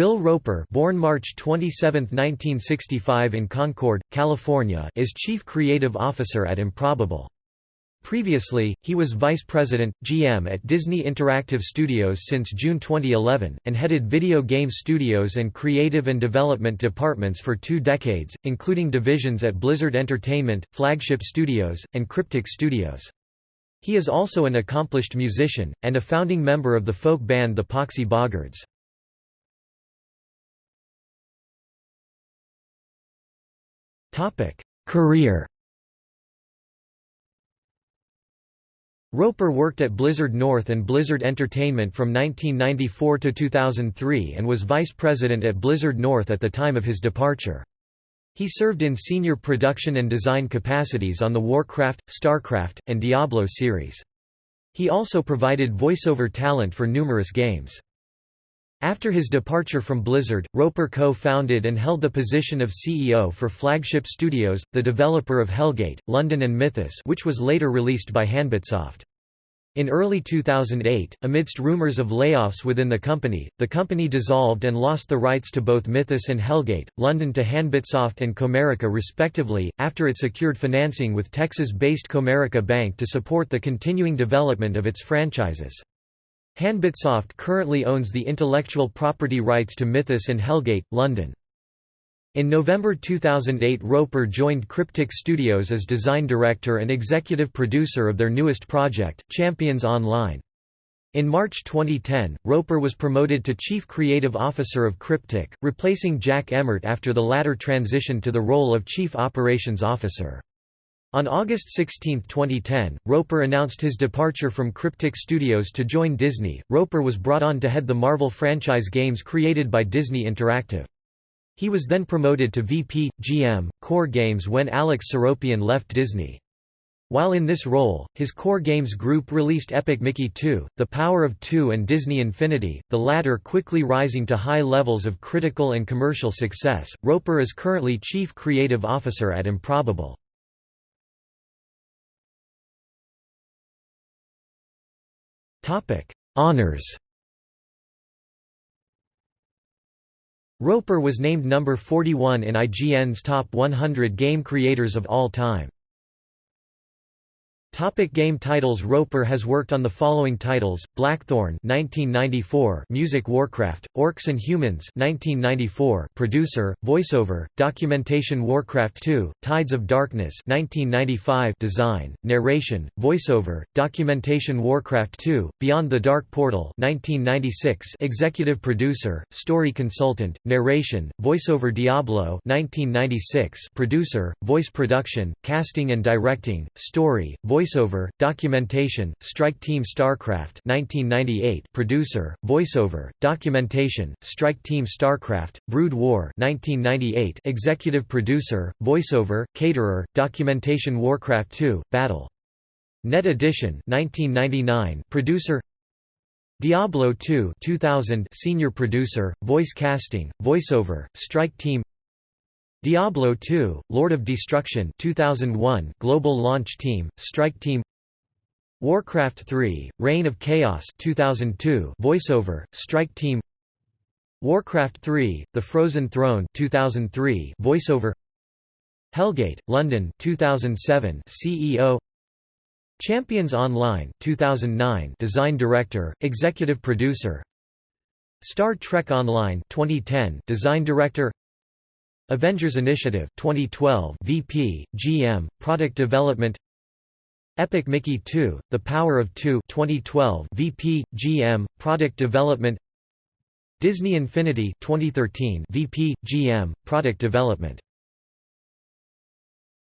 Bill Roper born March 27, 1965 in Concord, California is Chief Creative Officer at Improbable. Previously, he was Vice President, GM at Disney Interactive Studios since June 2011, and headed video game studios and creative and development departments for two decades, including divisions at Blizzard Entertainment, Flagship Studios, and Cryptic Studios. He is also an accomplished musician, and a founding member of the folk band the Poxy Boggards. Career Roper worked at Blizzard North and Blizzard Entertainment from 1994 to 2003 and was vice president at Blizzard North at the time of his departure. He served in senior production and design capacities on the Warcraft, StarCraft, and Diablo series. He also provided voiceover talent for numerous games. After his departure from Blizzard, Roper co-founded and held the position of CEO for Flagship Studios, the developer of Hellgate, London and Mythos which was later released by Hanbitsoft. In early 2008, amidst rumors of layoffs within the company, the company dissolved and lost the rights to both Mythos and Hellgate, London to Hanbitsoft and Comerica respectively, after it secured financing with Texas-based Comerica Bank to support the continuing development of its franchises. Hanbitsoft currently owns the intellectual property rights to Mythos and Hellgate, London. In November 2008 Roper joined Cryptic Studios as design director and executive producer of their newest project, Champions Online. In March 2010, Roper was promoted to Chief Creative Officer of Cryptic, replacing Jack Emmert after the latter transitioned to the role of Chief Operations Officer. On August 16, 2010, Roper announced his departure from Cryptic Studios to join Disney. Roper was brought on to head the Marvel franchise games created by Disney Interactive. He was then promoted to VP, GM, Core Games when Alex Seropian left Disney. While in this role, his Core Games group released Epic Mickey 2, The Power of Two and Disney Infinity, the latter quickly rising to high levels of critical and commercial success. Roper is currently Chief Creative Officer at Improbable. Honours Roper was named number 41 in IGN's Top 100 Game Creators of All Time. Topic game titles Roper has worked on the following titles: Blackthorne (1994), Music Warcraft, Orcs and Humans (1994), producer, voiceover, documentation Warcraft 2, Tides of Darkness (1995), design, narration, voiceover, documentation Warcraft 2, Beyond the Dark Portal (1996), executive producer, story consultant, narration, voiceover Diablo (1996), producer, voice production, casting and directing, story, voice voiceover, documentation, Strike Team StarCraft 1998 producer, voiceover, documentation, Strike Team StarCraft, Brood War 1998 executive producer, voiceover, caterer, documentation Warcraft 2, Battle. Net Edition 1999 producer Diablo 2 2000 senior producer, voice casting, voiceover, Strike Team Diablo 2, Lord of Destruction 2001 Global Launch Team, Strike Team. Warcraft 3, Reign of Chaos 2002 Voiceover, Strike Team. Warcraft 3, The Frozen Throne 2003 Voiceover. Hellgate, London 2007 CEO Champions Online 2009 Design Director, Executive Producer. Star Trek Online 2010 Design Director Avengers Initiative 2012 VP, GM, Product Development. Epic Mickey 2, The Power of Two 2012 VP, GM, Product Development. Disney Infinity 2013 VP, GM, Product Development